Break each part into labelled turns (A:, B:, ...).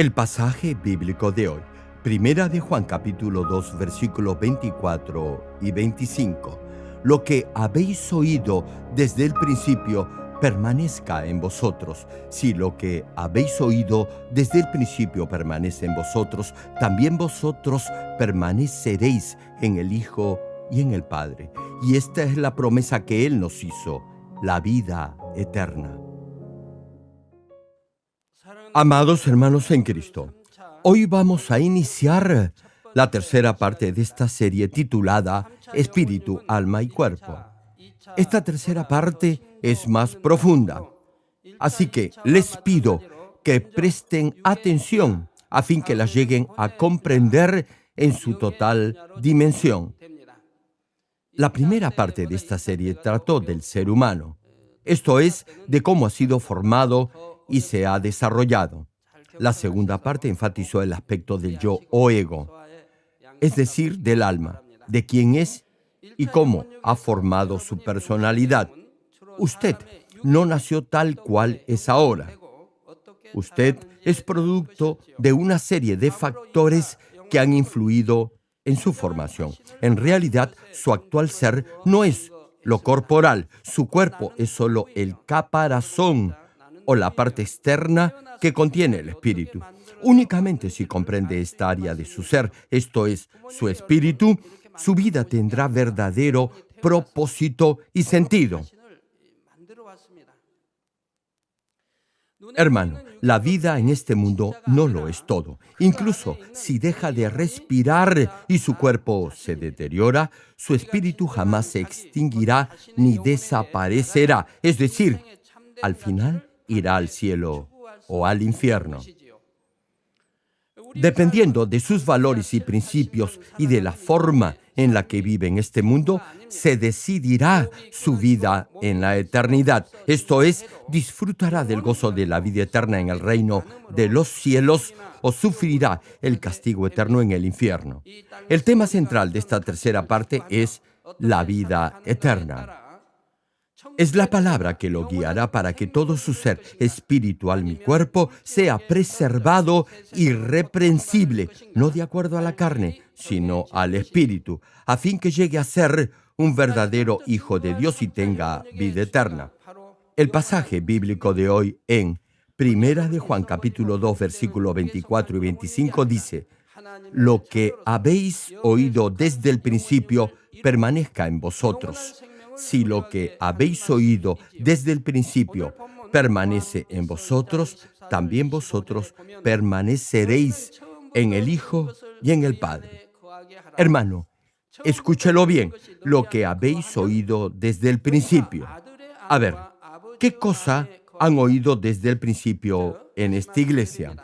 A: El pasaje bíblico de hoy, Primera de Juan capítulo 2 versículos 24 y 25. Lo que habéis oído desde el principio permanezca en vosotros. Si lo que habéis oído desde el principio permanece en vosotros, también vosotros permaneceréis en el Hijo y en el Padre. Y esta es la promesa que Él nos hizo, la vida eterna. Amados hermanos en Cristo, hoy vamos a iniciar la tercera parte de esta serie titulada Espíritu, Alma y Cuerpo. Esta tercera parte es más profunda, así que les pido que presten atención a fin que la lleguen a comprender en su total dimensión. La primera parte de esta serie trató del ser humano, esto es, de cómo ha sido formado y se ha desarrollado. La segunda parte enfatizó el aspecto del yo o ego, es decir, del alma, de quién es y cómo ha formado su personalidad. Usted no nació tal cual es ahora. Usted es producto de una serie de factores que han influido en su formación. En realidad, su actual ser no es lo corporal, su cuerpo es solo el caparazón o la parte externa que contiene el espíritu. Únicamente si comprende esta área de su ser, esto es, su espíritu, su vida tendrá verdadero propósito y sentido. Hermano, la vida en este mundo no lo es todo. Incluso si deja de respirar y su cuerpo se deteriora, su espíritu jamás se extinguirá ni desaparecerá. Es decir, al final irá al cielo o al infierno. Dependiendo de sus valores y principios y de la forma en la que vive en este mundo, se decidirá su vida en la eternidad. Esto es, disfrutará del gozo de la vida eterna en el reino de los cielos o sufrirá el castigo eterno en el infierno. El tema central de esta tercera parte es la vida eterna. Es la palabra que lo guiará para que todo su ser espiritual, mi cuerpo, sea preservado irreprensible, no de acuerdo a la carne, sino al espíritu, a fin que llegue a ser un verdadero hijo de Dios y tenga vida eterna. El pasaje bíblico de hoy en Primera de Juan capítulo 2 versículos 24 y 25 dice, Lo que habéis oído desde el principio permanezca en vosotros si lo que habéis oído desde el principio permanece en vosotros, también vosotros permaneceréis en el Hijo y en el Padre. Hermano, escúchelo bien, lo que habéis oído desde el principio. A ver, ¿qué cosa han oído desde el principio en esta iglesia?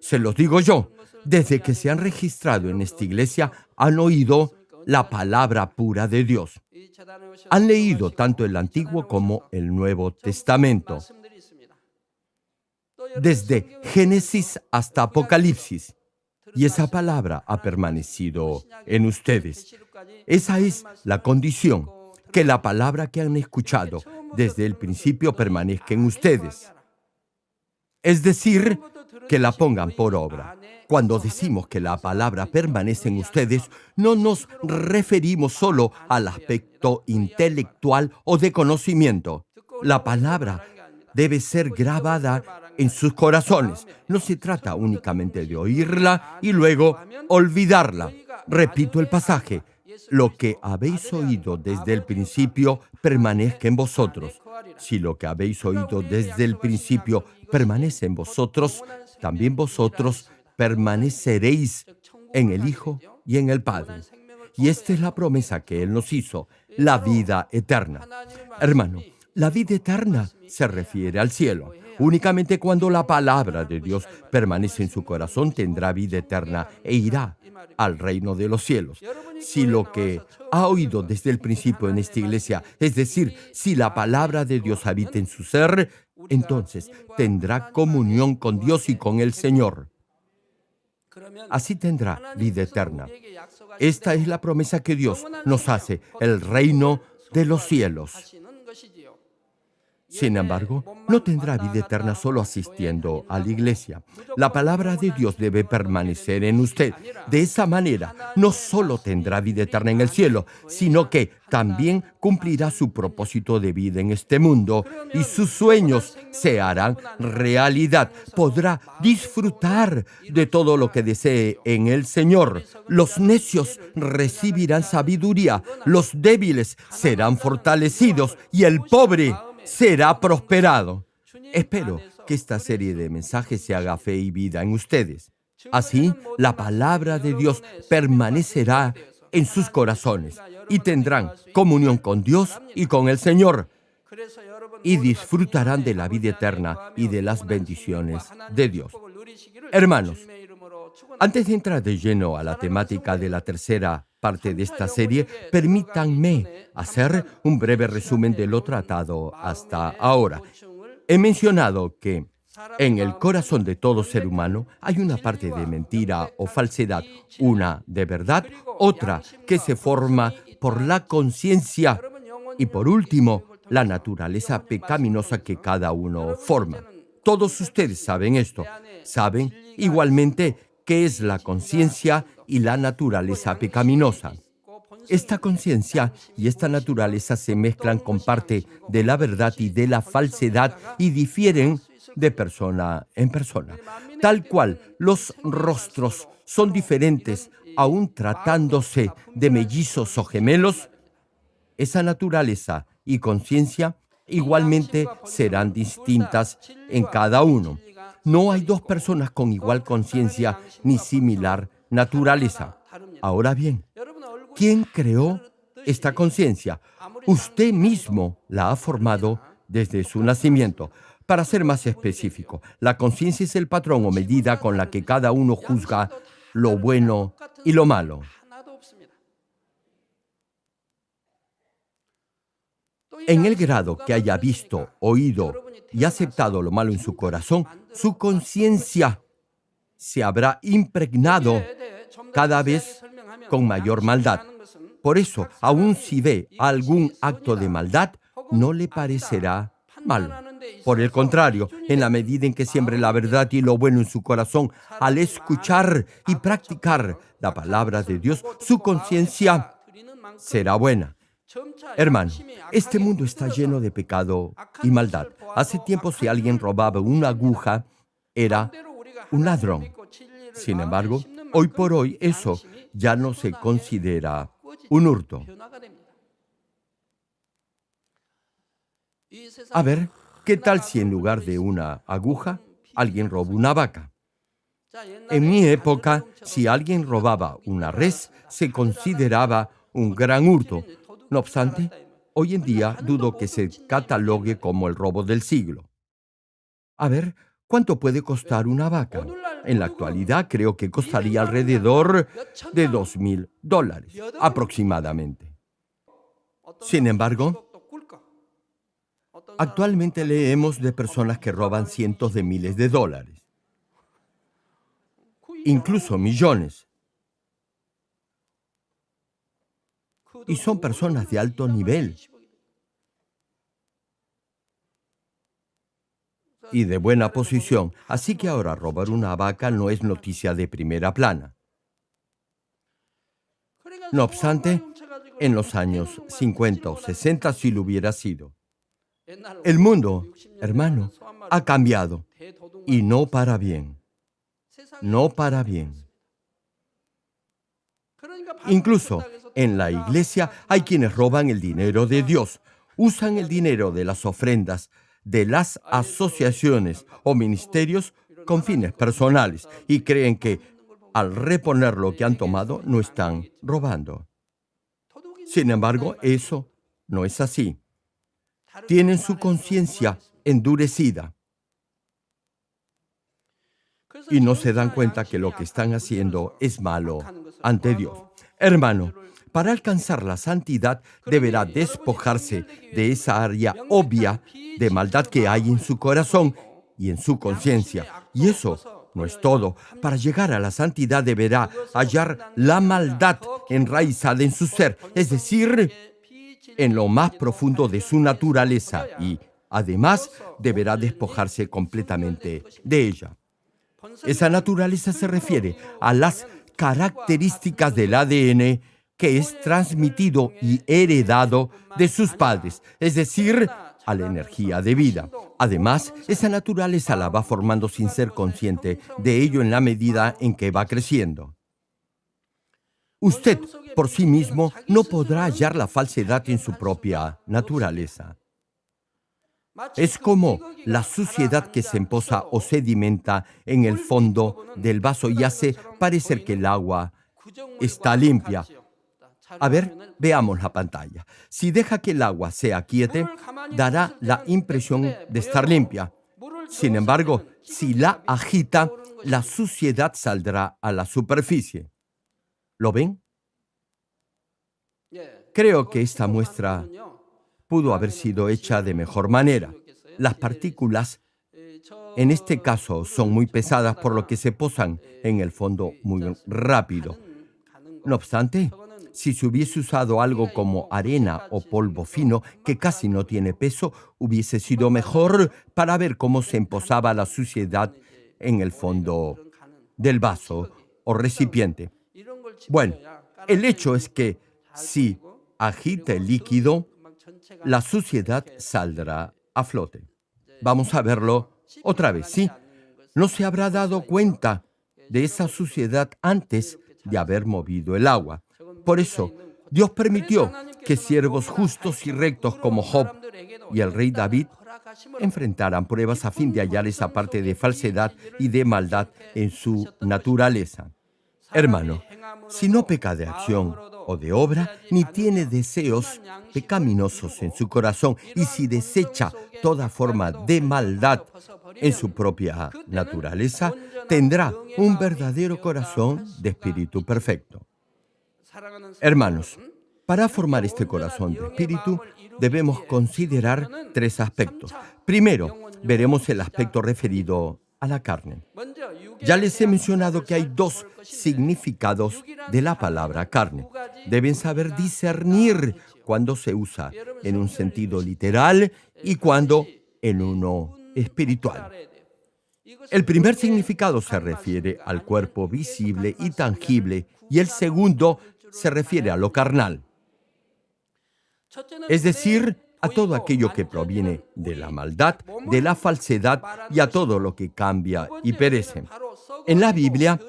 A: Se los digo yo, desde que se han registrado en esta iglesia han oído la palabra pura de Dios. Han leído tanto el Antiguo como el Nuevo Testamento, desde Génesis hasta Apocalipsis, y esa palabra ha permanecido en ustedes. Esa es la condición, que la palabra que han escuchado desde el principio permanezca en ustedes. Es decir, que la pongan por obra. Cuando decimos que la palabra permanece en ustedes, no nos referimos solo al aspecto intelectual o de conocimiento. La palabra debe ser grabada en sus corazones. No se trata únicamente de oírla y luego olvidarla. Repito el pasaje. Lo que habéis oído desde el principio permanezca en vosotros. Si lo que habéis oído desde el principio permanece en vosotros, también vosotros permaneceréis en el Hijo y en el Padre. Y esta es la promesa que Él nos hizo, la vida eterna. Hermano, la vida eterna se refiere al cielo. Únicamente cuando la palabra de Dios permanece en su corazón tendrá vida eterna e irá al reino de los cielos. Si lo que ha oído desde el principio en esta iglesia, es decir, si la palabra de Dios habita en su ser, entonces tendrá comunión con Dios y con el Señor así tendrá vida eterna. Esta es la promesa que Dios nos hace, el reino de los cielos. Sin embargo, no tendrá vida eterna solo asistiendo a la iglesia. La palabra de Dios debe permanecer en usted. De esa manera, no solo tendrá vida eterna en el cielo, sino que también cumplirá su propósito de vida en este mundo y sus sueños se harán realidad. Podrá disfrutar de todo lo que desee en el Señor. Los necios recibirán sabiduría, los débiles serán fortalecidos y el pobre será prosperado. Espero que esta serie de mensajes se haga fe y vida en ustedes. Así, la palabra de Dios permanecerá en sus corazones y tendrán comunión con Dios y con el Señor y disfrutarán de la vida eterna y de las bendiciones de Dios. Hermanos, antes de entrar de lleno a la temática de la tercera parte de esta serie, permítanme hacer un breve resumen de lo tratado hasta ahora. He mencionado que en el corazón de todo ser humano hay una parte de mentira o falsedad, una de verdad, otra que se forma por la conciencia y por último, la naturaleza pecaminosa que cada uno forma. Todos ustedes saben esto. Saben igualmente qué es la conciencia y la naturaleza pecaminosa. Esta conciencia y esta naturaleza se mezclan con parte de la verdad y de la falsedad y difieren de persona en persona. Tal cual los rostros son diferentes, aún tratándose de mellizos o gemelos, esa naturaleza y conciencia igualmente serán distintas en cada uno. No hay dos personas con igual conciencia ni similar naturaleza. Ahora bien, ¿quién creó esta conciencia? Usted mismo la ha formado desde su nacimiento. Para ser más específico, la conciencia es el patrón o medida con la que cada uno juzga lo bueno y lo malo. En el grado que haya visto, oído y aceptado lo malo en su corazón, su conciencia se habrá impregnado cada vez con mayor maldad. Por eso, aun si ve algún acto de maldad, no le parecerá malo. Por el contrario, en la medida en que siembre la verdad y lo bueno en su corazón, al escuchar y practicar la palabra de Dios, su conciencia será buena. Hermano, este mundo está lleno de pecado y maldad. Hace tiempo si alguien robaba una aguja, era un ladrón. Sin embargo, hoy por hoy eso ya no se considera un hurto. A ver, ¿qué tal si en lugar de una aguja alguien roba una vaca? En mi época, si alguien robaba una res, se consideraba un gran hurto. No obstante, hoy en día dudo que se catalogue como el robo del siglo. A ver, ¿cuánto puede costar una vaca? En la actualidad creo que costaría alrededor de dos mil dólares, aproximadamente. Sin embargo, actualmente leemos de personas que roban cientos de miles de dólares, incluso millones. y son personas de alto nivel y de buena posición, así que ahora robar una vaca no es noticia de primera plana. No obstante, en los años 50 o 60 sí lo hubiera sido. El mundo, hermano, ha cambiado y no para bien. No para bien. Incluso en la iglesia hay quienes roban el dinero de Dios, usan el dinero de las ofrendas de las asociaciones o ministerios con fines personales y creen que al reponer lo que han tomado no están robando. Sin embargo, eso no es así. Tienen su conciencia endurecida y no se dan cuenta que lo que están haciendo es malo ante Dios. Hermano, para alcanzar la santidad deberá despojarse de esa área obvia de maldad que hay en su corazón y en su conciencia. Y eso no es todo. Para llegar a la santidad deberá hallar la maldad enraizada en su ser, es decir, en lo más profundo de su naturaleza y Además, deberá despojarse completamente de ella. Esa naturaleza se refiere a las características del ADN que es transmitido y heredado de sus padres, es decir, a la energía de vida. Además, esa naturaleza la va formando sin ser consciente de ello en la medida en que va creciendo. Usted por sí mismo no podrá hallar la falsedad en su propia naturaleza. Es como la suciedad que se emposa o sedimenta en el fondo del vaso y hace parecer que el agua está limpia. A ver, veamos la pantalla. Si deja que el agua se aquiete, dará la impresión de estar limpia. Sin embargo, si la agita, la suciedad saldrá a la superficie. ¿Lo ven? Creo que esta muestra pudo haber sido hecha de mejor manera. Las partículas, en este caso, son muy pesadas, por lo que se posan en el fondo muy rápido. No obstante, si se hubiese usado algo como arena o polvo fino, que casi no tiene peso, hubiese sido mejor para ver cómo se emposaba la suciedad en el fondo del vaso o recipiente. Bueno, el hecho es que si agita el líquido, la suciedad saldrá a flote. Vamos a verlo otra vez, ¿sí? No se habrá dado cuenta de esa suciedad antes de haber movido el agua. Por eso, Dios permitió que siervos justos y rectos como Job y el rey David enfrentaran pruebas a fin de hallar esa parte de falsedad y de maldad en su naturaleza. Hermano, si no peca de acción o de obra, ni tiene deseos pecaminosos en su corazón, y si desecha toda forma de maldad en su propia naturaleza, tendrá un verdadero corazón de espíritu perfecto. Hermanos, para formar este corazón de espíritu, debemos considerar tres aspectos. Primero, veremos el aspecto referido a la carne. Ya les he mencionado que hay dos significados de la palabra carne. Deben saber discernir cuando se usa en un sentido literal y cuando en uno espiritual. El primer significado se refiere al cuerpo visible y tangible y el segundo se refiere a lo carnal. Es decir, a todo aquello que proviene de la maldad, de la falsedad y a todo lo que cambia y perece. En la Biblia,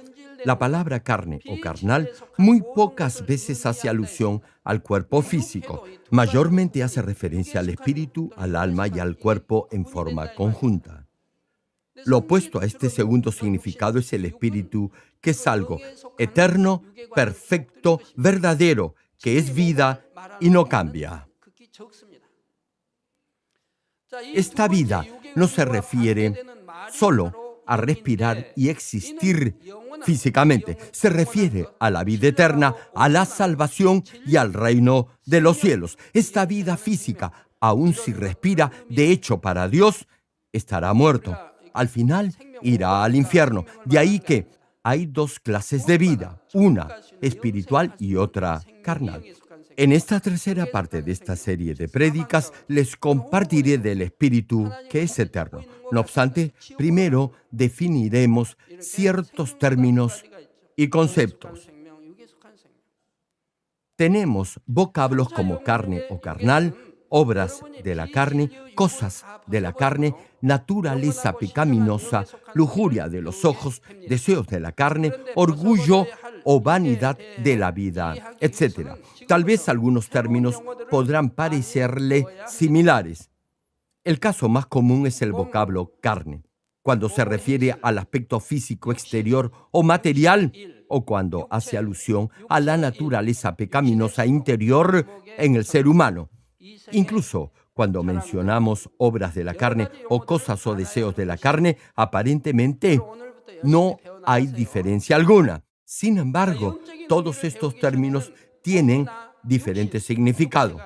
A: la palabra carne o carnal muy pocas veces hace alusión al cuerpo físico. Mayormente hace referencia al espíritu, al alma y al cuerpo en forma conjunta. Lo opuesto a este segundo significado es el espíritu, que es algo eterno, perfecto, verdadero, que es vida y no cambia. Esta vida no se refiere solo a respirar y existir físicamente. Se refiere a la vida eterna, a la salvación y al reino de los cielos. Esta vida física, aun si respira, de hecho para Dios, estará muerto. Al final irá al infierno. De ahí que hay dos clases de vida, una espiritual y otra carnal. En esta tercera parte de esta serie de prédicas les compartiré del Espíritu que es eterno. No obstante, primero definiremos ciertos términos y conceptos. Tenemos vocablos como carne o carnal, obras de la carne, cosas de la carne, naturaleza pecaminosa, lujuria de los ojos, deseos de la carne, orgullo o vanidad de la vida, etc. Tal vez algunos términos podrán parecerle similares. El caso más común es el vocablo carne, cuando se refiere al aspecto físico exterior o material, o cuando hace alusión a la naturaleza pecaminosa interior en el ser humano. Incluso cuando mencionamos obras de la carne o cosas o deseos de la carne, aparentemente no hay diferencia alguna. Sin embargo, todos estos términos tienen diferente significado.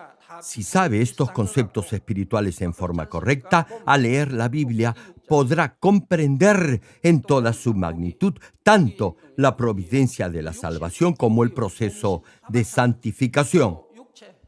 A: Si sabe estos conceptos espirituales en forma correcta, al leer la Biblia podrá comprender en toda su magnitud tanto la providencia de la salvación como el proceso de santificación.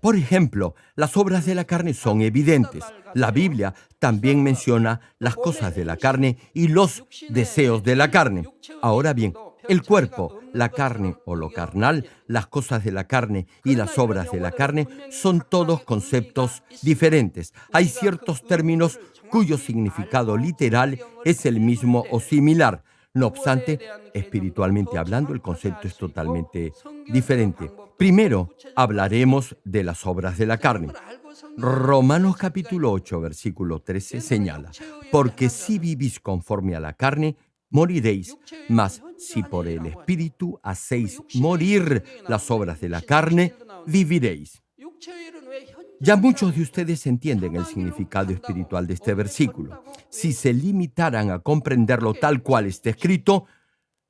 A: Por ejemplo, las obras de la carne son evidentes. La Biblia también menciona las cosas de la carne y los deseos de la carne. Ahora bien, el cuerpo, la carne o lo carnal, las cosas de la carne y las obras de la carne son todos conceptos diferentes. Hay ciertos términos cuyo significado literal es el mismo o similar. No obstante, espiritualmente hablando, el concepto es totalmente diferente. Primero, hablaremos de las obras de la carne. Romanos capítulo 8, versículo 13 señala, porque si vivís conforme a la carne, moriréis, mas si por el Espíritu hacéis morir las obras de la carne, viviréis. Ya muchos de ustedes entienden el significado espiritual de este versículo. Si se limitaran a comprenderlo tal cual está escrito,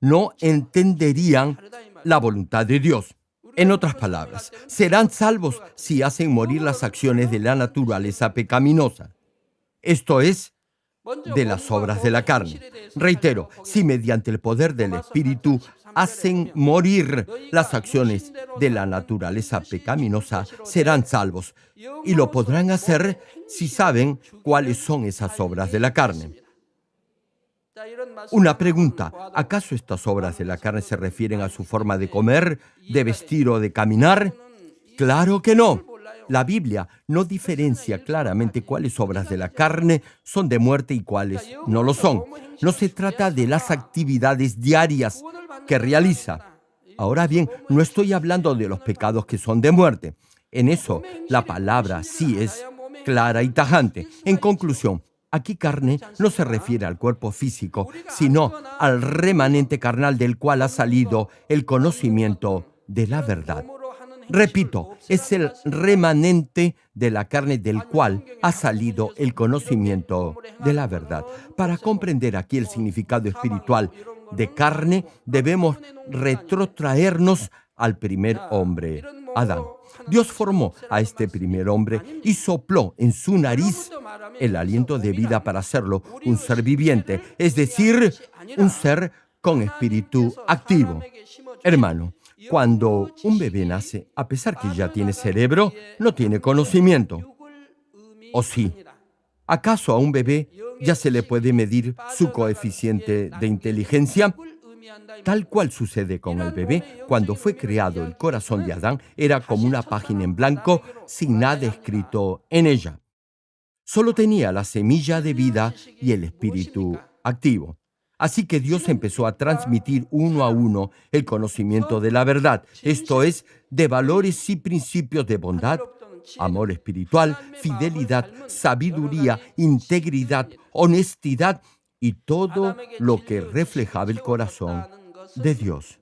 A: no entenderían la voluntad de Dios. En otras palabras, serán salvos si hacen morir las acciones de la naturaleza pecaminosa. Esto es, de las obras de la carne. Reitero, si mediante el poder del Espíritu hacen morir las acciones de la naturaleza pecaminosa, serán salvos. Y lo podrán hacer si saben cuáles son esas obras de la carne. Una pregunta, ¿acaso estas obras de la carne se refieren a su forma de comer, de vestir o de caminar? Claro que no. La Biblia no diferencia claramente cuáles obras de la carne son de muerte y cuáles no lo son. No se trata de las actividades diarias que realiza. Ahora bien, no estoy hablando de los pecados que son de muerte. En eso, la palabra sí es clara y tajante. En conclusión, aquí carne no se refiere al cuerpo físico, sino al remanente carnal del cual ha salido el conocimiento de la verdad. Repito, es el remanente de la carne del cual ha salido el conocimiento de la verdad. Para comprender aquí el significado espiritual de carne, debemos retrotraernos al primer hombre, Adán. Dios formó a este primer hombre y sopló en su nariz el aliento de vida para hacerlo un ser viviente, es decir, un ser con espíritu activo. Hermano, cuando un bebé nace, a pesar que ya tiene cerebro, no tiene conocimiento. ¿O sí? ¿Acaso a un bebé ya se le puede medir su coeficiente de inteligencia? Tal cual sucede con el bebé, cuando fue creado el corazón de Adán era como una página en blanco sin nada escrito en ella. Solo tenía la semilla de vida y el espíritu activo. Así que Dios empezó a transmitir uno a uno el conocimiento de la verdad, esto es, de valores y principios de bondad, amor espiritual, fidelidad, sabiduría, integridad, honestidad y todo lo que reflejaba el corazón de Dios.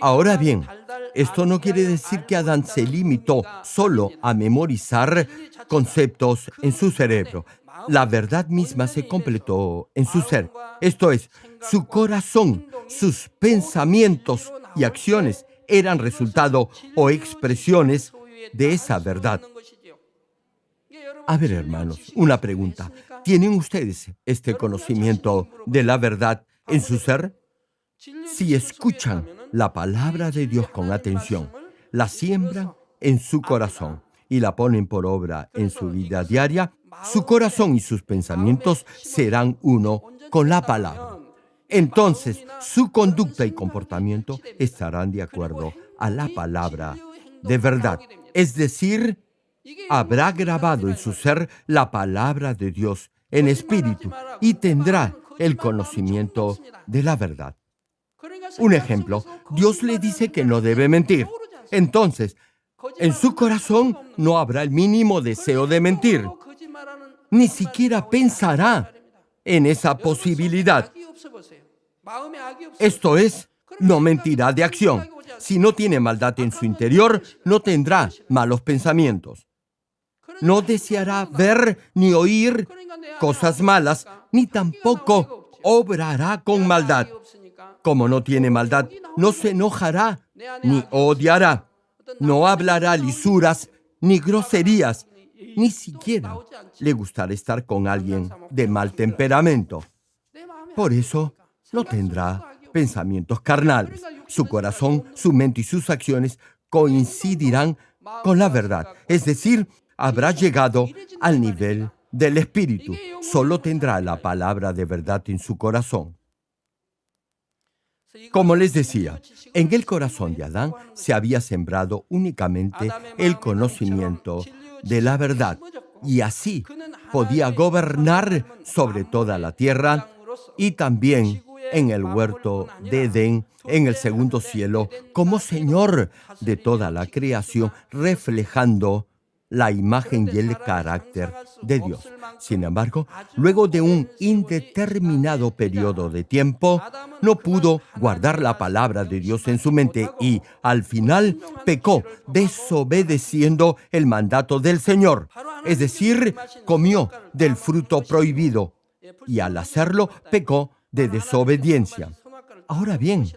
A: Ahora bien, esto no quiere decir que Adán se limitó solo a memorizar conceptos en su cerebro la verdad misma se completó en su ser. Esto es, su corazón, sus pensamientos y acciones eran resultado o expresiones de esa verdad. A ver, hermanos, una pregunta. ¿Tienen ustedes este conocimiento de la verdad en su ser? Si escuchan la palabra de Dios con atención, la siembran en su corazón y la ponen por obra en su vida diaria, su corazón y sus pensamientos serán uno con la palabra. Entonces, su conducta y comportamiento estarán de acuerdo a la palabra de verdad. Es decir, habrá grabado en su ser la palabra de Dios en espíritu y tendrá el conocimiento de la verdad. Un ejemplo, Dios le dice que no debe mentir. Entonces, en su corazón no habrá el mínimo deseo de mentir ni siquiera pensará en esa posibilidad. Esto es, no mentirá de acción. Si no tiene maldad en su interior, no tendrá malos pensamientos. No deseará ver ni oír cosas malas, ni tampoco obrará con maldad. Como no tiene maldad, no se enojará ni odiará. No hablará lisuras ni groserías, ni siquiera le gustará estar con alguien de mal temperamento. Por eso no tendrá pensamientos carnales. Su corazón, su mente y sus acciones coincidirán con la verdad, es decir, habrá llegado al nivel del Espíritu. Solo tendrá la palabra de verdad en su corazón. Como les decía, en el corazón de Adán se había sembrado únicamente el conocimiento de la verdad. Y así podía gobernar sobre toda la tierra y también en el huerto de Edén, en el segundo cielo, como Señor de toda la creación, reflejando la imagen y el carácter de Dios. Sin embargo, luego de un indeterminado periodo de tiempo, no pudo guardar la palabra de Dios en su mente y al final pecó desobedeciendo el mandato del Señor. Es decir, comió del fruto prohibido y al hacerlo pecó de desobediencia. Ahora bien,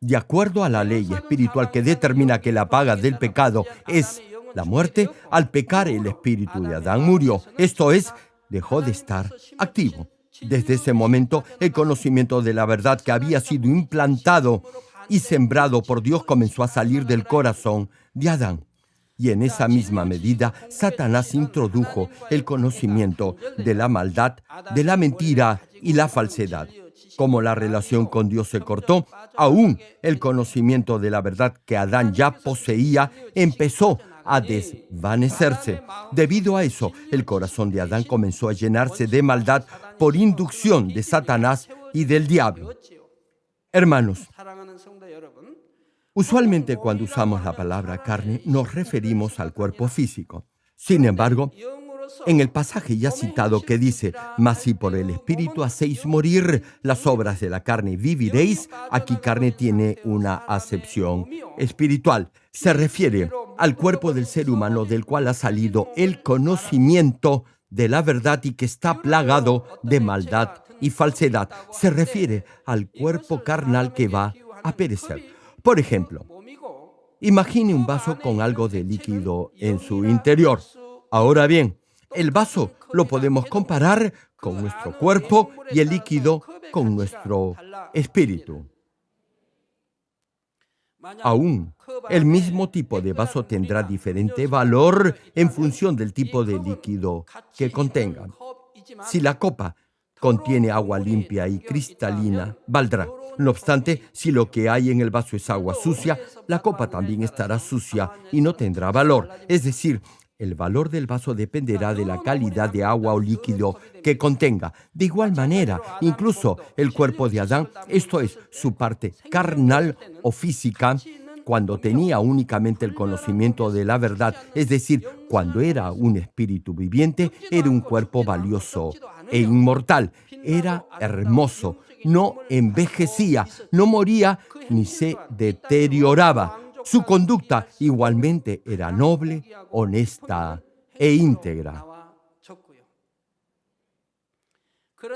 A: de acuerdo a la ley espiritual que determina que la paga del pecado es la muerte, al pecar el espíritu de Adán murió, esto es, dejó de estar activo. Desde ese momento, el conocimiento de la verdad que había sido implantado y sembrado por Dios comenzó a salir del corazón de Adán. Y en esa misma medida, Satanás introdujo el conocimiento de la maldad, de la mentira y la falsedad. Como la relación con Dios se cortó, aún el conocimiento de la verdad que Adán ya poseía empezó a desvanecerse. Debido a eso, el corazón de Adán comenzó a llenarse de maldad por inducción de Satanás y del diablo. Hermanos, usualmente cuando usamos la palabra carne nos referimos al cuerpo físico. Sin embargo, en el pasaje ya citado que dice, mas si por el Espíritu hacéis morir las obras de la carne, viviréis, aquí carne tiene una acepción espiritual. Se refiere al cuerpo del ser humano del cual ha salido el conocimiento de la verdad y que está plagado de maldad y falsedad. Se refiere al cuerpo carnal que va a perecer. Por ejemplo, imagine un vaso con algo de líquido en su interior. Ahora bien, el vaso lo podemos comparar con nuestro cuerpo y el líquido con nuestro espíritu. Aún, el mismo tipo de vaso tendrá diferente valor en función del tipo de líquido que contenga. Si la copa contiene agua limpia y cristalina, valdrá. No obstante, si lo que hay en el vaso es agua sucia, la copa también estará sucia y no tendrá valor. Es decir, el valor del vaso dependerá de la calidad de agua o líquido que contenga. De igual manera, incluso el cuerpo de Adán, esto es, su parte carnal o física, cuando tenía únicamente el conocimiento de la verdad, es decir, cuando era un espíritu viviente, era un cuerpo valioso e inmortal, era hermoso, no envejecía, no moría ni se deterioraba. Su conducta igualmente era noble, honesta e íntegra.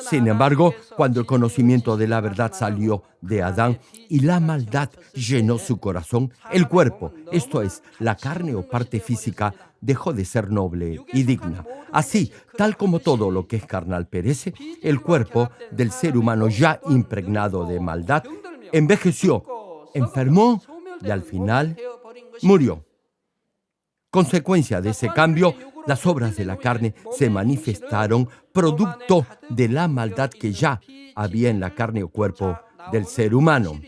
A: Sin embargo, cuando el conocimiento de la verdad salió de Adán y la maldad llenó su corazón, el cuerpo, esto es, la carne o parte física, dejó de ser noble y digna. Así, tal como todo lo que es carnal perece, el cuerpo del ser humano ya impregnado de maldad envejeció, enfermó y al final murió. Consecuencia de ese cambio, las obras de la carne se manifestaron producto de la maldad que ya había en la carne o cuerpo del ser humano.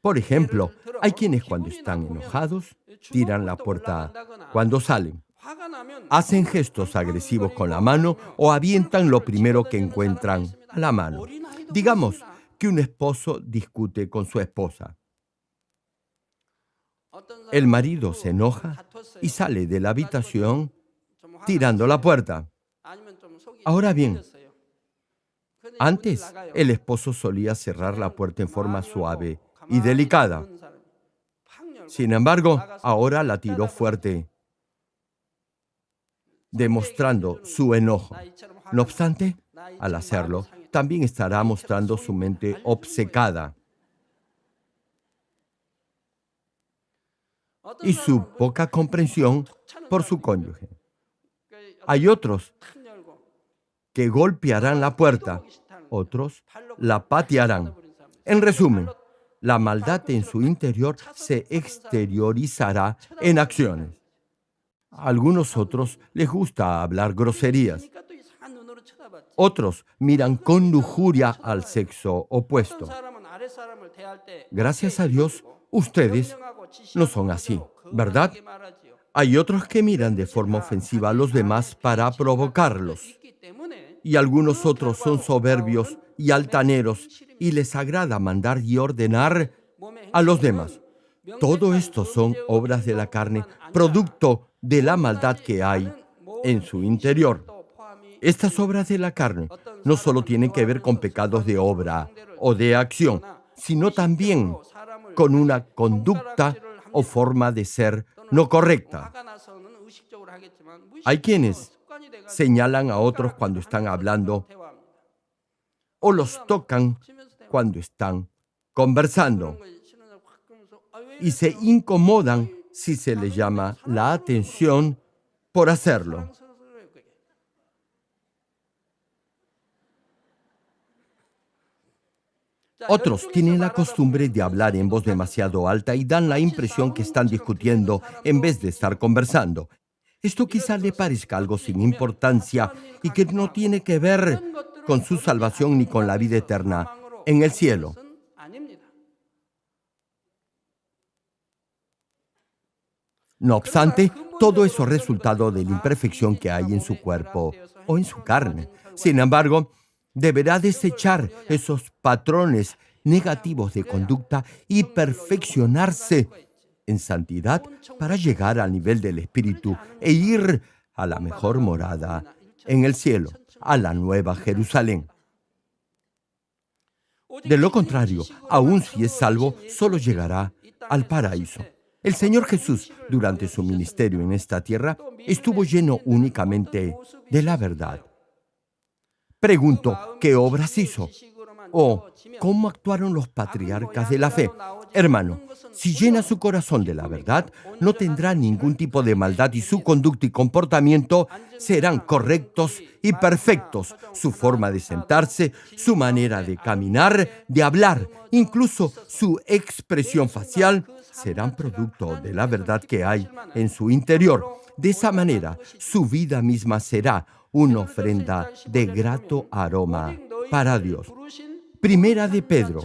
A: Por ejemplo, hay quienes cuando están enojados tiran la puerta cuando salen, hacen gestos agresivos con la mano o avientan lo primero que encuentran a la mano. Digamos que un esposo discute con su esposa. El marido se enoja y sale de la habitación tirando la puerta. Ahora bien, antes el esposo solía cerrar la puerta en forma suave y delicada. Sin embargo, ahora la tiró fuerte, demostrando su enojo. No obstante, al hacerlo, también estará mostrando su mente obcecada y su poca comprensión por su cónyuge. Hay otros que golpearán la puerta, otros la patearán. En resumen, la maldad en su interior se exteriorizará en acciones. A algunos otros les gusta hablar groserías. Otros miran con lujuria al sexo opuesto. Gracias a Dios, ustedes no son así, ¿verdad? Hay otros que miran de forma ofensiva a los demás para provocarlos. Y algunos otros son soberbios y altaneros y les agrada mandar y ordenar a los demás. Todo esto son obras de la carne, producto de la maldad que hay en su interior. Estas obras de la carne no solo tienen que ver con pecados de obra o de acción, sino también con una conducta o forma de ser no correcta. Hay quienes señalan a otros cuando están hablando o los tocan cuando están conversando y se incomodan si se les llama la atención por hacerlo. Otros tienen la costumbre de hablar en voz demasiado alta y dan la impresión que están discutiendo en vez de estar conversando. Esto quizá le parezca algo sin importancia y que no tiene que ver con su salvación ni con la vida eterna en el cielo. No obstante, todo eso es resultado de la imperfección que hay en su cuerpo o en su carne. Sin embargo, deberá desechar esos patrones negativos de conducta y perfeccionarse en santidad para llegar al nivel del Espíritu e ir a la mejor morada en el cielo, a la nueva Jerusalén. De lo contrario, aun si es salvo, solo llegará al paraíso. El Señor Jesús, durante su ministerio en esta tierra, estuvo lleno únicamente de la verdad. Pregunto, ¿qué obras hizo? ¿O cómo actuaron los patriarcas de la fe? Hermano, si llena su corazón de la verdad, no tendrá ningún tipo de maldad y su conducta y comportamiento serán correctos y perfectos. Su forma de sentarse, su manera de caminar, de hablar, incluso su expresión facial, serán producto de la verdad que hay en su interior. De esa manera, su vida misma será una ofrenda de grato aroma para Dios. Primera de Pedro,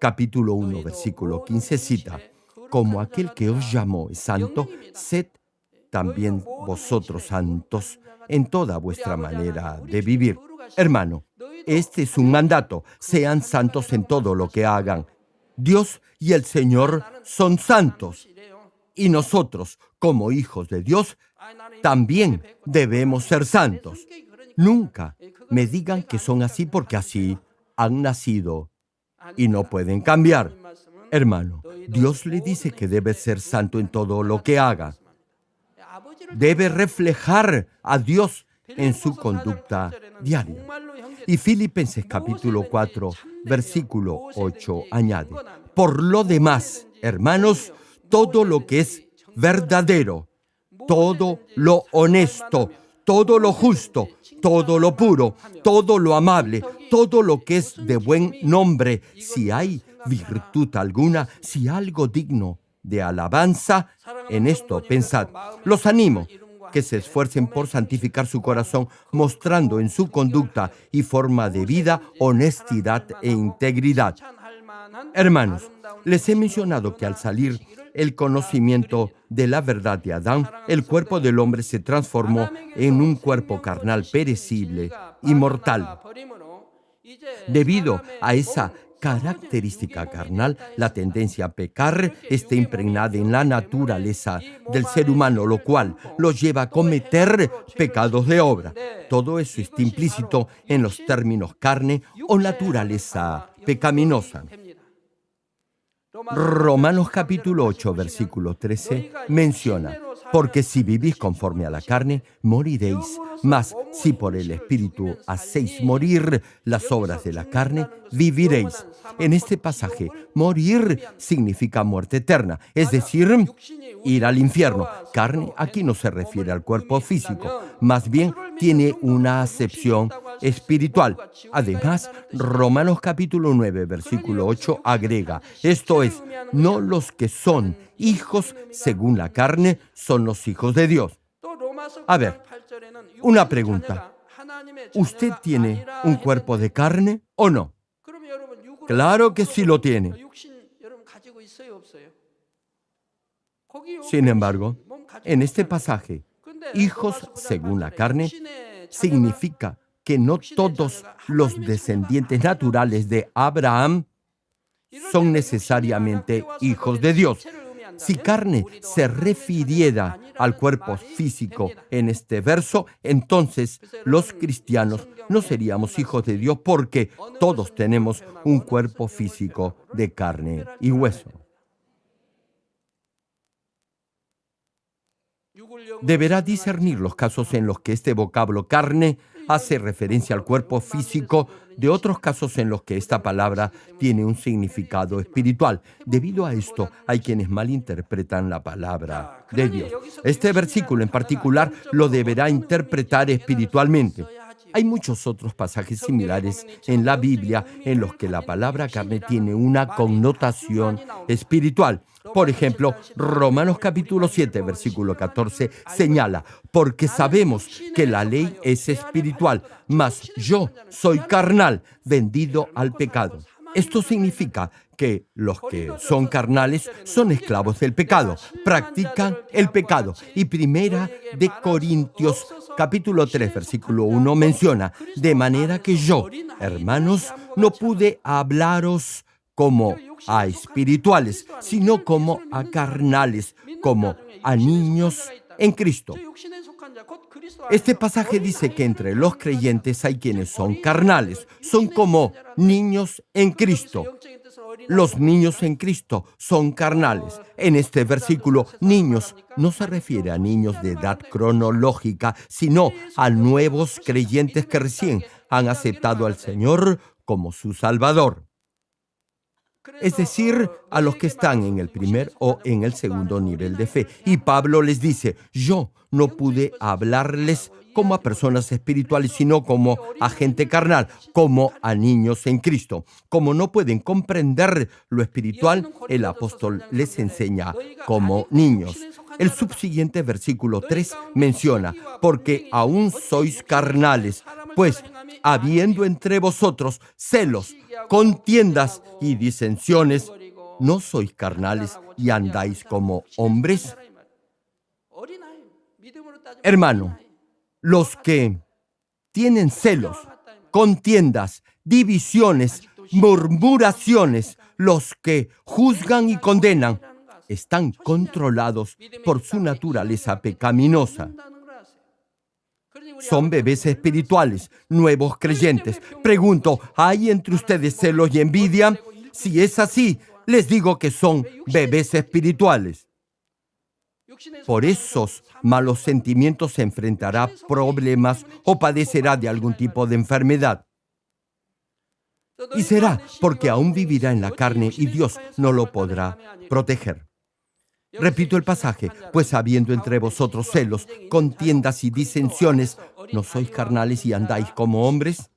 A: capítulo 1, versículo 15 cita, como aquel que os llamó es santo, sed también vosotros santos en toda vuestra manera de vivir. Hermano, este es un mandato, sean santos en todo lo que hagan. Dios y el Señor son santos. Y nosotros, como hijos de Dios, también debemos ser santos. Nunca me digan que son así porque así han nacido y no pueden cambiar. Hermano, Dios le dice que debe ser santo en todo lo que haga. Debe reflejar a Dios en su conducta diaria. Y Filipenses capítulo 4, versículo 8 añade, por lo demás, hermanos, todo lo que es verdadero, todo lo honesto, todo lo justo, todo lo puro, todo lo amable, todo lo que es de buen nombre, si hay virtud alguna, si algo digno de alabanza, en esto pensad. Los animo que se esfuercen por santificar su corazón, mostrando en su conducta y forma de vida honestidad e integridad. Hermanos, les he mencionado que al salir el conocimiento de la verdad de Adán, el cuerpo del hombre se transformó en un cuerpo carnal perecible y mortal. Debido a esa característica carnal, la tendencia a pecar está impregnada en la naturaleza del ser humano, lo cual lo lleva a cometer pecados de obra. Todo eso está implícito en los términos carne o naturaleza pecaminosa. Romanos capítulo 8, versículo 13 menciona, porque si vivís conforme a la carne, moriréis, mas si por el Espíritu hacéis morir las obras de la carne, viviréis. En este pasaje, morir significa muerte eterna, es decir, ir al infierno. Carne aquí no se refiere al cuerpo físico, más bien tiene una acepción espiritual. Además, Romanos capítulo 9, versículo 8 agrega, esto es, no los que son hijos según la carne son los hijos de Dios. A ver, una pregunta. ¿Usted tiene un cuerpo de carne o no? Claro que sí lo tiene. Sin embargo, en este pasaje, hijos según la carne significa que no todos los descendientes naturales de Abraham son necesariamente hijos de Dios. Si carne se refiriera al cuerpo físico en este verso, entonces los cristianos no seríamos hijos de Dios porque todos tenemos un cuerpo físico de carne y hueso. Deberá discernir los casos en los que este vocablo carne hace referencia al cuerpo físico de otros casos en los que esta palabra tiene un significado espiritual. Debido a esto, hay quienes malinterpretan la palabra de Dios. Este versículo en particular lo deberá interpretar espiritualmente. Hay muchos otros pasajes similares en la Biblia en los que la palabra carne tiene una connotación espiritual. Por ejemplo, Romanos capítulo 7, versículo 14 señala, porque sabemos que la ley es espiritual, mas yo soy carnal, vendido al pecado. Esto significa que los que son carnales son esclavos del pecado, practican el pecado. Y primera de Corintios capítulo 3 versículo 1 menciona, de manera que yo, hermanos, no pude hablaros como a espirituales, sino como a carnales, como a niños en Cristo. Este pasaje dice que entre los creyentes hay quienes son carnales, son como niños en Cristo. Los niños en Cristo son carnales. En este versículo, niños no se refiere a niños de edad cronológica, sino a nuevos creyentes que recién han aceptado al Señor como su Salvador es decir, a los que están en el primer o en el segundo nivel de fe. Y Pablo les dice, yo no pude hablarles como a personas espirituales, sino como a gente carnal, como a niños en Cristo. Como no pueden comprender lo espiritual, el apóstol les enseña como niños. El subsiguiente versículo 3 menciona, porque aún sois carnales, pues habiendo entre vosotros celos, contiendas y disensiones, ¿no sois carnales y andáis como hombres? Hermano, los que tienen celos, contiendas, divisiones, murmuraciones, los que juzgan y condenan, están controlados por su naturaleza pecaminosa. Son bebés espirituales, nuevos creyentes. Pregunto, ¿hay entre ustedes celos y envidia? Si es así, les digo que son bebés espirituales. Por esos malos sentimientos se enfrentará problemas o padecerá de algún tipo de enfermedad. Y será porque aún vivirá en la carne y Dios no lo podrá proteger. Repito el pasaje, pues habiendo entre vosotros celos, contiendas y disensiones, ¿no sois carnales y andáis como hombres?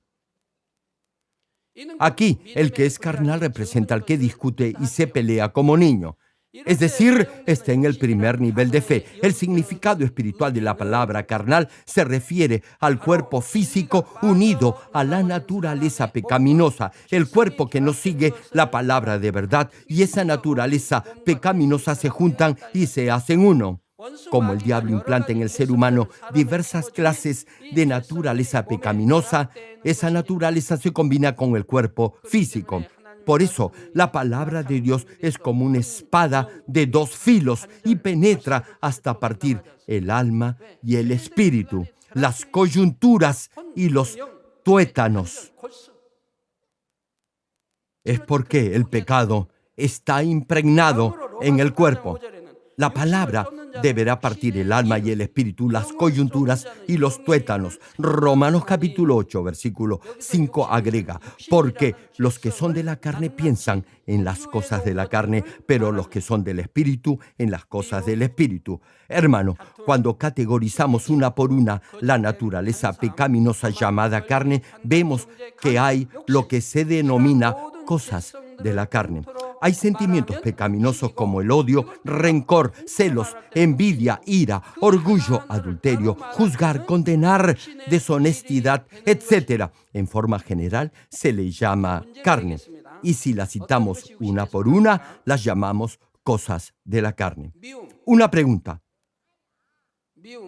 A: Aquí, el que es carnal representa al que discute y se pelea como niño. Es decir, está en el primer nivel de fe. El significado espiritual de la palabra carnal se refiere al cuerpo físico unido a la naturaleza pecaminosa, el cuerpo que no sigue la palabra de verdad y esa naturaleza pecaminosa se juntan y se hacen uno. Como el diablo implanta en el ser humano diversas clases de naturaleza pecaminosa, esa naturaleza se combina con el cuerpo físico. Por eso, la palabra de Dios es como una espada de dos filos y penetra hasta partir el alma y el espíritu, las coyunturas y los tuétanos. Es porque el pecado está impregnado en el cuerpo. La palabra deberá partir el alma y el espíritu, las coyunturas y los tuétanos. Romanos capítulo 8, versículo 5 agrega, porque los que son de la carne piensan en las cosas de la carne, pero los que son del espíritu en las cosas del espíritu. Hermano, cuando categorizamos una por una la naturaleza pecaminosa llamada carne, vemos que hay lo que se denomina cosas de la carne. Hay sentimientos pecaminosos como el odio, rencor, celos, envidia, ira, orgullo, adulterio, juzgar, condenar, deshonestidad, etc. En forma general se le llama carne. Y si las citamos una por una, las llamamos cosas de la carne. Una pregunta.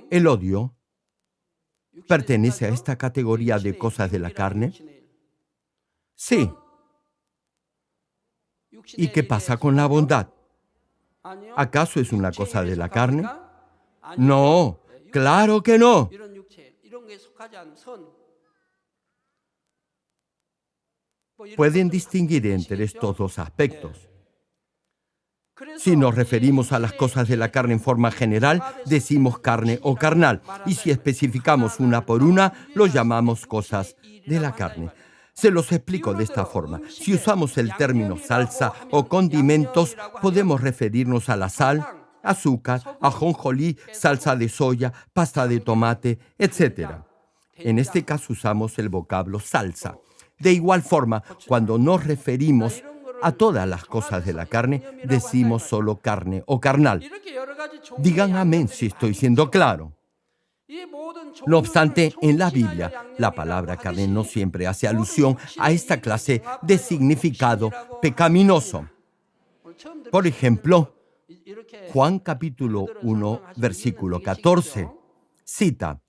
A: ¿El odio pertenece a esta categoría de cosas de la carne? Sí. ¿Y qué pasa con la bondad? ¿Acaso es una cosa de la carne? No, claro que no. Pueden distinguir entre estos dos aspectos. Si nos referimos a las cosas de la carne en forma general, decimos carne o carnal, y si especificamos una por una, lo llamamos cosas de la carne. Se los explico de esta forma. Si usamos el término salsa o condimentos, podemos referirnos a la sal, azúcar, ajonjolí, salsa de soya, pasta de tomate, etc. En este caso usamos el vocablo salsa. De igual forma, cuando nos referimos a todas las cosas de la carne, decimos solo carne o carnal. Digan amén si estoy siendo claro. No obstante, en la Biblia, la palabra carne no siempre hace alusión a esta clase de significado pecaminoso. Por ejemplo, Juan capítulo 1, versículo 14, cita,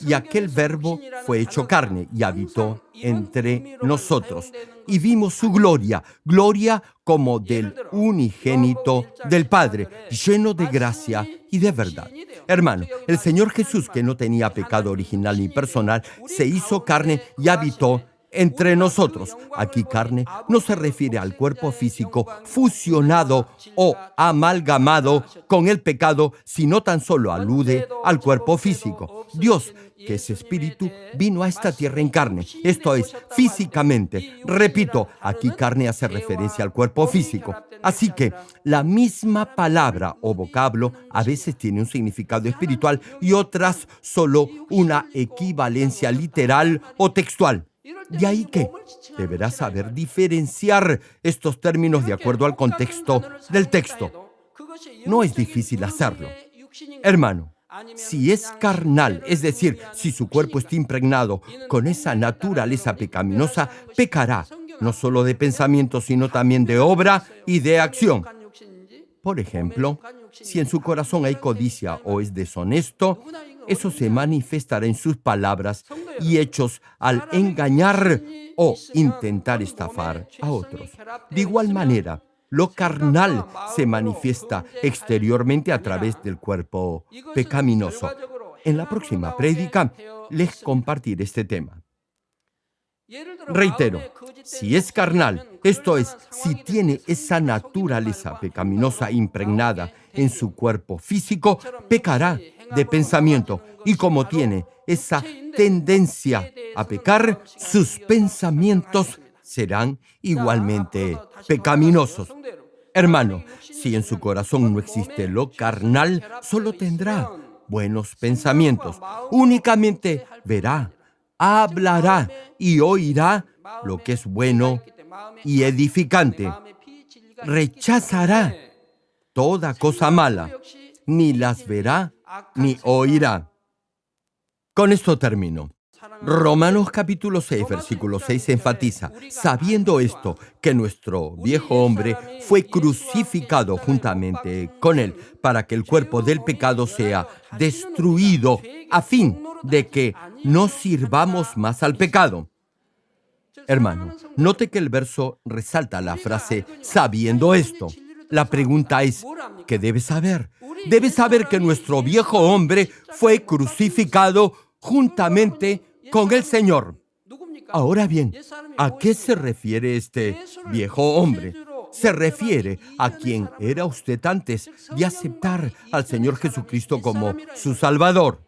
A: y aquel verbo fue hecho carne y habitó entre nosotros. Y vimos su gloria, gloria como del unigénito del Padre, lleno de gracia y de verdad. Hermano, el Señor Jesús, que no tenía pecado original ni personal, se hizo carne y habitó entre nosotros. Aquí carne no se refiere al cuerpo físico fusionado o amalgamado con el pecado, sino tan solo alude al cuerpo físico. Dios, que es espíritu, vino a esta tierra en carne, esto es, físicamente. Repito, aquí carne hace referencia al cuerpo físico. Así que la misma palabra o vocablo a veces tiene un significado espiritual y otras solo una equivalencia literal o textual. De ahí que deberás saber diferenciar estos términos de acuerdo al contexto del texto. No es difícil hacerlo. Hermano, si es carnal, es decir, si su cuerpo está impregnado con esa naturaleza pecaminosa, pecará, no solo de pensamiento, sino también de obra y de acción. Por ejemplo, si en su corazón hay codicia o es deshonesto, eso se manifestará en sus palabras y hechos al engañar o intentar estafar a otros. De igual manera, lo carnal se manifiesta exteriormente a través del cuerpo pecaminoso. En la próxima prédica les compartiré este tema. Reitero, si es carnal, esto es, si tiene esa naturaleza pecaminosa impregnada en su cuerpo físico, pecará de pensamiento. Y como tiene esa tendencia a pecar, sus pensamientos serán igualmente pecaminosos. Hermano, si en su corazón no existe lo carnal, solo tendrá buenos pensamientos. Únicamente verá, hablará y oirá lo que es bueno y edificante. Rechazará toda cosa mala, ni las verá ni oirá. Con esto termino. Romanos capítulo 6, versículo 6 enfatiza, sabiendo esto, que nuestro viejo hombre fue crucificado juntamente con él, para que el cuerpo del pecado sea destruido, a fin de que no sirvamos más al pecado. Hermano, note que el verso resalta la frase sabiendo esto. La pregunta es, ¿qué debes saber? Debes saber que nuestro viejo hombre fue crucificado juntamente con el Señor. Ahora bien, ¿a qué se refiere este viejo hombre? se refiere a quien era usted antes de aceptar al Señor Jesucristo como su Salvador.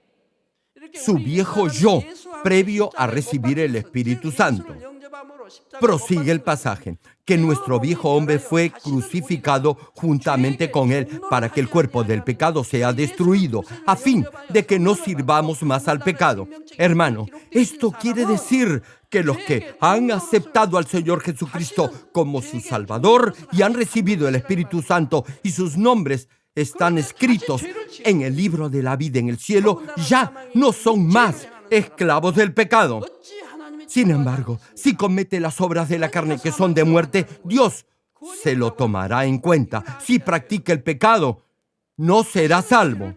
A: Su viejo yo, previo a recibir el Espíritu Santo. Prosigue el pasaje, que nuestro viejo hombre fue crucificado juntamente con él para que el cuerpo del pecado sea destruido, a fin de que no sirvamos más al pecado. Hermano, esto quiere decir que los que han aceptado al Señor Jesucristo como su Salvador y han recibido el Espíritu Santo y sus nombres están escritos en el libro de la vida en el cielo, ya no son más esclavos del pecado. Sin embargo, si comete las obras de la carne que son de muerte, Dios se lo tomará en cuenta. Si practica el pecado, no será salvo.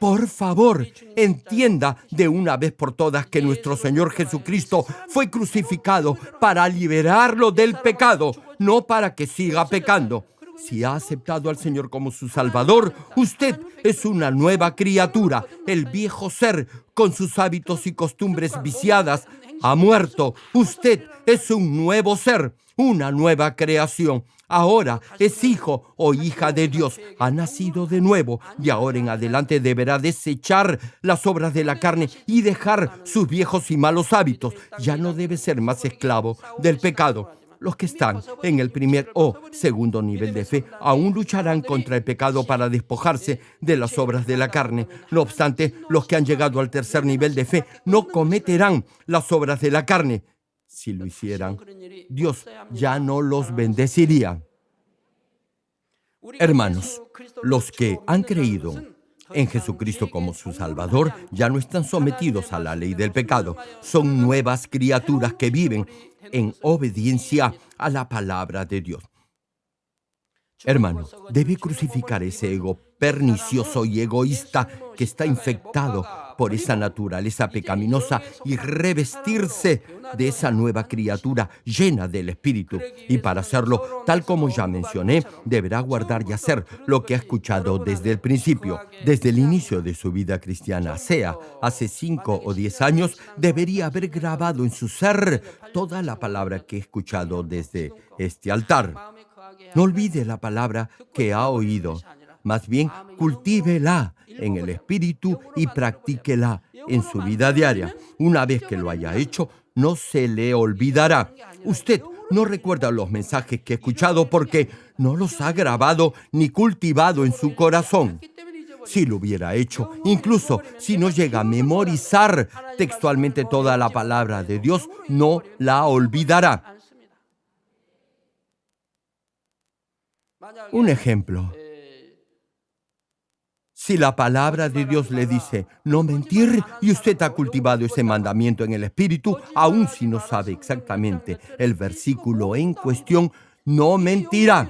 A: Por favor, entienda de una vez por todas que nuestro Señor Jesucristo fue crucificado para liberarlo del pecado, no para que siga pecando. Si ha aceptado al Señor como su Salvador, usted es una nueva criatura. El viejo ser, con sus hábitos y costumbres viciadas, ha muerto. Usted es un nuevo ser, una nueva creación. Ahora es hijo o hija de Dios. Ha nacido de nuevo y ahora en adelante deberá desechar las obras de la carne y dejar sus viejos y malos hábitos. Ya no debe ser más esclavo del pecado. Los que están en el primer o segundo nivel de fe aún lucharán contra el pecado para despojarse de las obras de la carne. No obstante, los que han llegado al tercer nivel de fe no cometerán las obras de la carne. Si lo hicieran, Dios ya no los bendeciría. Hermanos, los que han creído en Jesucristo como su Salvador ya no están sometidos a la ley del pecado. Son nuevas criaturas que viven en obediencia a la palabra de Dios. Hermano, debe crucificar ese ego pernicioso y egoísta que está infectado por esa naturaleza pecaminosa y revestirse de esa nueva criatura llena del Espíritu. Y para hacerlo, tal como ya mencioné, deberá guardar y hacer lo que ha escuchado desde el principio. Desde el inicio de su vida cristiana, sea hace cinco o diez años, debería haber grabado en su ser toda la palabra que he escuchado desde este altar. No olvide la palabra que ha oído. Más bien, cultívela en el espíritu y practíquela en su vida diaria. Una vez que lo haya hecho, no se le olvidará. Usted no recuerda los mensajes que ha escuchado porque no los ha grabado ni cultivado en su corazón. Si lo hubiera hecho, incluso si no llega a memorizar textualmente toda la palabra de Dios, no la olvidará. Un ejemplo. Si la palabra de Dios le dice no mentir y usted ha cultivado ese mandamiento en el Espíritu, aun si no sabe exactamente el versículo en cuestión, no mentirá.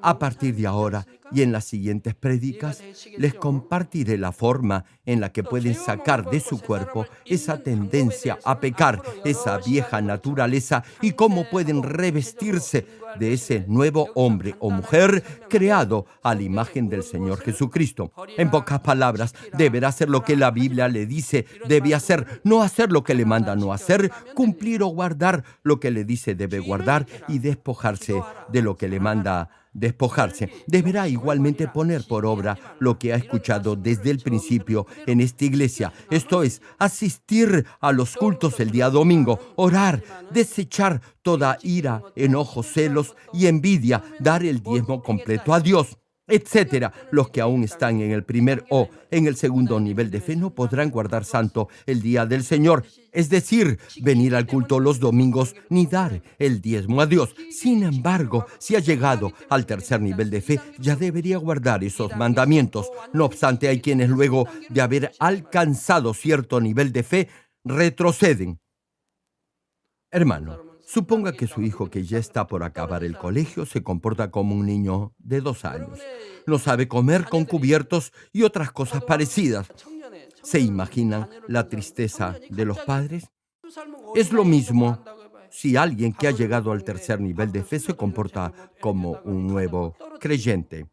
A: A partir de ahora y en las siguientes prédicas, les compartiré la forma en la que pueden sacar de su cuerpo esa tendencia a pecar, esa vieja naturaleza y cómo pueden revestirse de ese nuevo hombre o mujer creado a la imagen del Señor Jesucristo. En pocas palabras, deberá hacer lo que la Biblia le dice debe hacer, no hacer lo que le manda no hacer, cumplir o guardar lo que le dice debe guardar y despojarse de lo que le manda despojarse. Deberá igualmente poner por obra lo que ha escuchado desde el principio en esta iglesia, esto es, asistir a los cultos el día domingo, orar, desechar toda ira, enojo, celos y envidia, dar el diezmo completo a Dios etcétera. Los que aún están en el primer o en el segundo nivel de fe no podrán guardar santo el día del Señor, es decir, venir al culto los domingos ni dar el diezmo a Dios. Sin embargo, si ha llegado al tercer nivel de fe, ya debería guardar esos mandamientos. No obstante, hay quienes luego de haber alcanzado cierto nivel de fe, retroceden. Hermano, Suponga que su hijo, que ya está por acabar el colegio, se comporta como un niño de dos años. No sabe comer con cubiertos y otras cosas parecidas. ¿Se imaginan la tristeza de los padres? Es lo mismo si alguien que ha llegado al tercer nivel de fe se comporta como un nuevo creyente.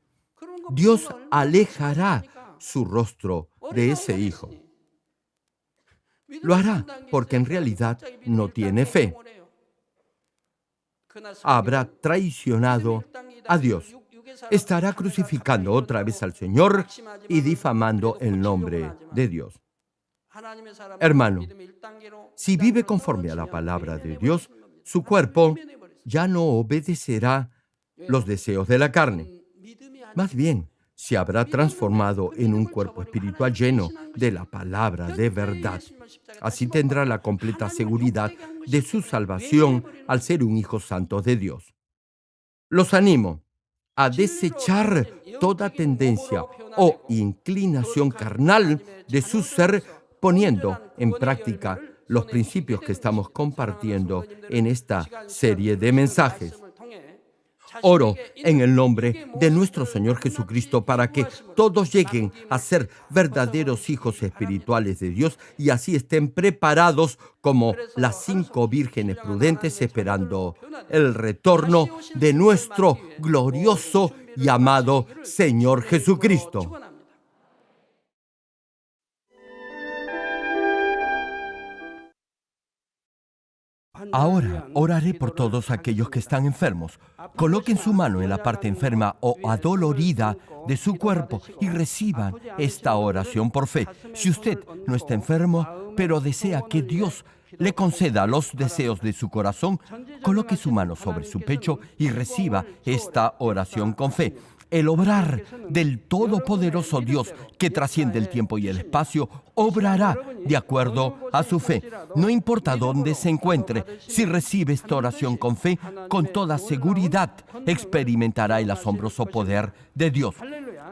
A: Dios alejará su rostro de ese hijo. Lo hará porque en realidad no tiene fe. Habrá traicionado a Dios. Estará crucificando otra vez al Señor y difamando el nombre de Dios. Hermano, si vive conforme a la palabra de Dios, su cuerpo ya no obedecerá los deseos de la carne. Más bien, se habrá transformado en un cuerpo espiritual lleno de la palabra de verdad. Así tendrá la completa seguridad de su salvación al ser un hijo santo de Dios. Los animo a desechar toda tendencia o inclinación carnal de su ser poniendo en práctica los principios que estamos compartiendo en esta serie de mensajes. Oro en el nombre de nuestro Señor Jesucristo para que todos lleguen a ser verdaderos hijos espirituales de Dios y así estén preparados como las cinco vírgenes prudentes esperando el retorno de nuestro glorioso y amado Señor Jesucristo. Ahora oraré por todos aquellos que están enfermos. Coloquen su mano en la parte enferma o adolorida de su cuerpo y reciban esta oración por fe. Si usted no está enfermo, pero desea que Dios le conceda los deseos de su corazón, coloque su mano sobre su pecho y reciba esta oración con fe el obrar del Todopoderoso Dios que trasciende el tiempo y el espacio, obrará de acuerdo a su fe. No importa dónde se encuentre, si recibe esta oración con fe, con toda seguridad experimentará el asombroso poder de Dios.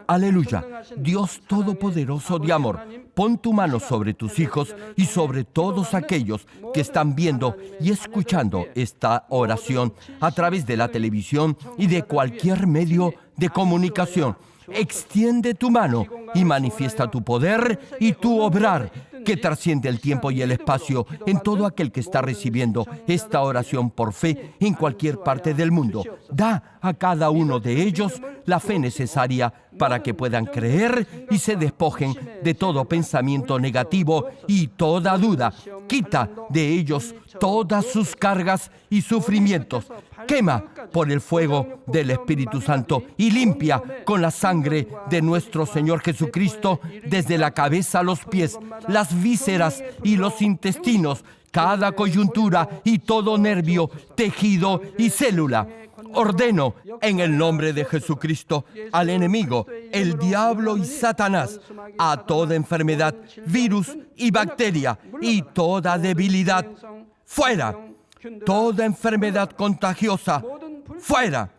A: Aleluya. Dios Todopoderoso de amor, pon tu mano sobre tus hijos y sobre todos aquellos que están viendo y escuchando esta oración a través de la televisión y de cualquier medio de comunicación. Extiende tu mano y manifiesta tu poder y tu obrar que trasciende el tiempo y el espacio en todo aquel que está recibiendo esta oración por fe en cualquier parte del mundo. Da a cada uno de ellos la fe necesaria para que puedan creer y se despojen de todo pensamiento negativo y toda duda. Quita de ellos todas sus cargas y sufrimientos. Quema por el fuego del Espíritu Santo y limpia con la sangre de nuestro Señor Jesucristo desde la cabeza a los pies, las vísceras y los intestinos, cada coyuntura y todo nervio, tejido y célula. Ordeno en el nombre de Jesucristo al enemigo, el diablo y Satanás, a toda enfermedad, virus y bacteria y toda debilidad. Fuera. Toda enfermedad contagiosa. Fuera.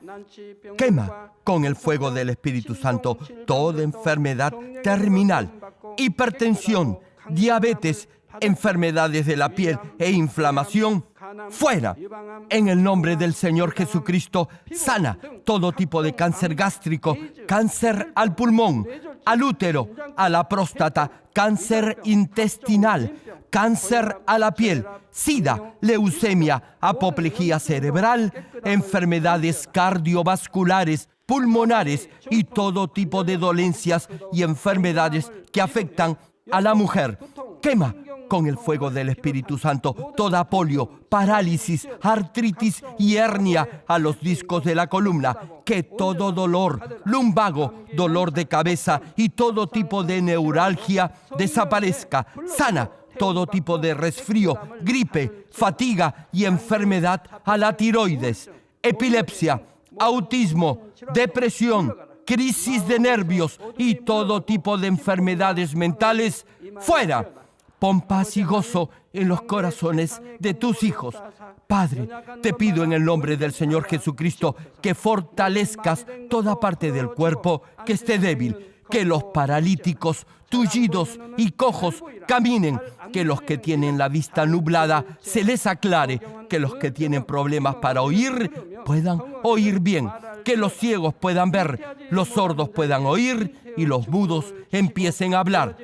A: Quema con el fuego del Espíritu Santo toda enfermedad terminal, hipertensión, diabetes, enfermedades de la piel e inflamación, fuera. En el nombre del Señor Jesucristo, sana todo tipo de cáncer gástrico, cáncer al pulmón, al útero, a la próstata, cáncer intestinal, cáncer a la piel, sida, leucemia, apoplejía cerebral, enfermedades cardiovasculares, pulmonares y todo tipo de dolencias y enfermedades que afectan a la mujer. Quema con el fuego del Espíritu Santo toda polio, parálisis, artritis y hernia a los discos de la columna. Que todo dolor, lumbago, dolor de cabeza y todo tipo de neuralgia desaparezca. Sana todo tipo de resfrío, gripe, fatiga y enfermedad a la tiroides, epilepsia, autismo, depresión, crisis de nervios y todo tipo de enfermedades mentales, fuera. Pon paz y gozo en los corazones de tus hijos. Padre, te pido en el nombre del Señor Jesucristo que fortalezcas toda parte del cuerpo que esté débil, que los paralíticos, tullidos y cojos caminen, que los que tienen la vista nublada se les aclare, que los que tienen problemas para oír puedan oír bien, que los ciegos puedan ver, los sordos puedan oír y los mudos empiecen a hablar.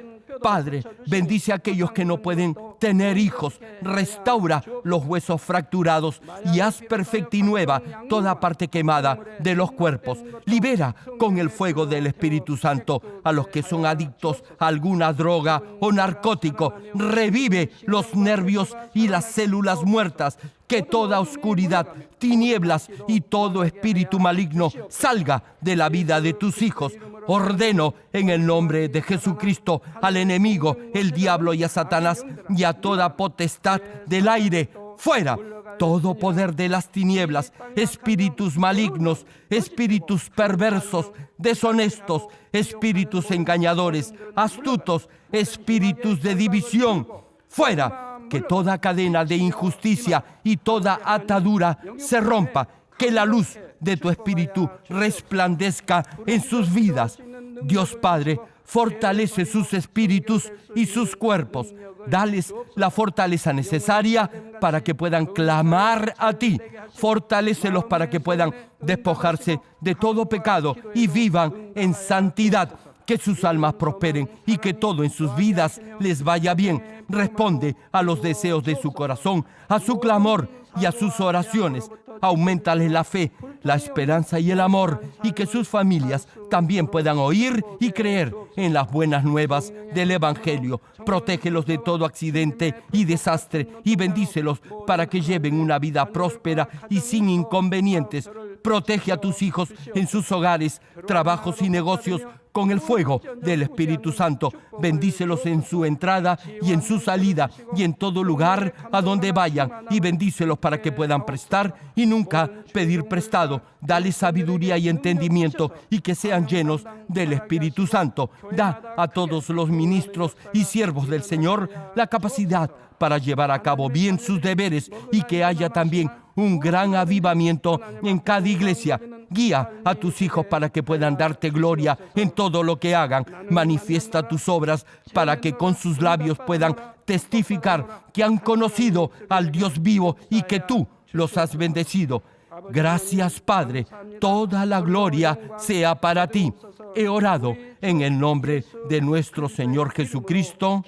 A: Padre, bendice a aquellos que no pueden tener hijos, restaura los huesos fracturados y haz perfecta y nueva toda parte quemada de los cuerpos. Libera con el fuego del Espíritu Santo a los que son adictos a alguna droga o narcótico. Revive los nervios y las células muertas que toda oscuridad, tinieblas y todo espíritu maligno salga de la vida de tus hijos. Ordeno en el nombre de Jesucristo al enemigo, el diablo y a Satanás y a toda potestad del aire, fuera todo poder de las tinieblas, espíritus malignos, espíritus perversos, deshonestos, espíritus engañadores, astutos, espíritus de división. Fuera, que toda cadena de injusticia y toda atadura se rompa, que la luz de tu espíritu resplandezca en sus vidas. Dios Padre, fortalece sus espíritus y sus cuerpos. Dales la fortaleza necesaria para que puedan clamar a ti. Fortalécelos para que puedan despojarse de todo pecado y vivan en santidad. Que sus almas prosperen y que todo en sus vidas les vaya bien. Responde a los deseos de su corazón, a su clamor y a sus oraciones. Aumentales la fe, la esperanza y el amor y que sus familias también puedan oír y creer en las buenas nuevas del Evangelio. Protégelos de todo accidente y desastre y bendícelos para que lleven una vida próspera y sin inconvenientes. Protege a tus hijos en sus hogares, trabajos y negocios con el fuego del Espíritu Santo. Bendícelos en su entrada y en su salida y en todo lugar a donde vayan y bendícelos para que puedan prestar y nunca pedir prestado. Dale sabiduría y entendimiento y que sean llenos del Espíritu Santo. Da a todos los ministros y siervos del Señor la capacidad para llevar a cabo bien sus deberes y que haya también un gran avivamiento en cada iglesia. Guía a tus hijos para que puedan darte gloria en todo lo que hagan. Manifiesta tus obras para que con sus labios puedan testificar que han conocido al Dios vivo y que tú los has bendecido. Gracias Padre, toda la gloria sea para ti. He orado en el nombre de nuestro Señor Jesucristo.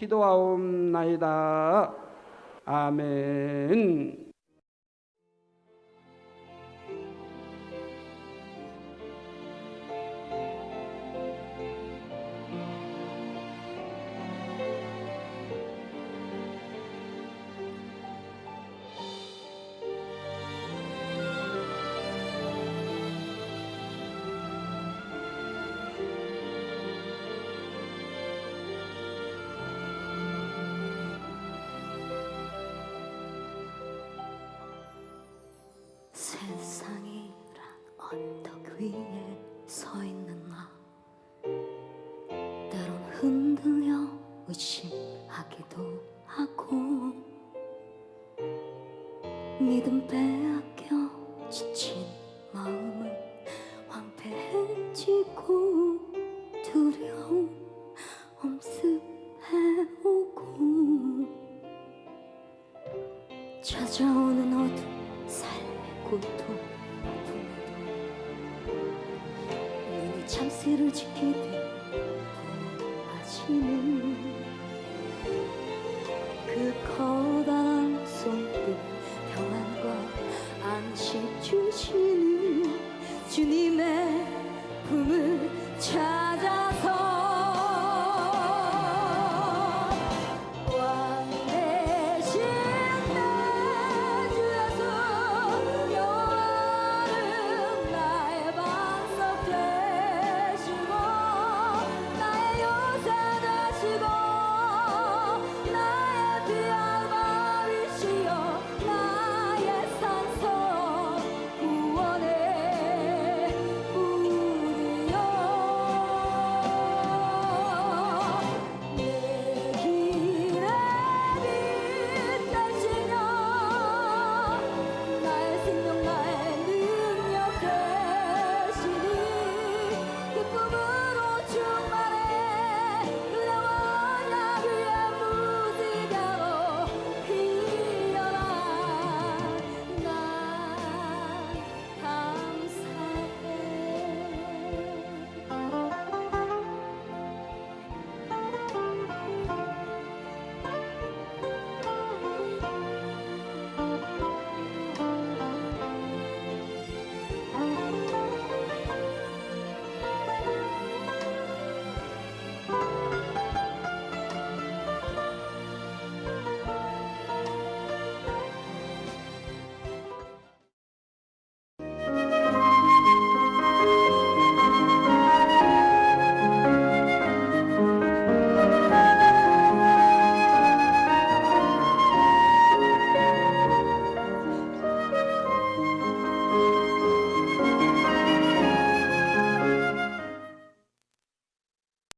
B: Amén.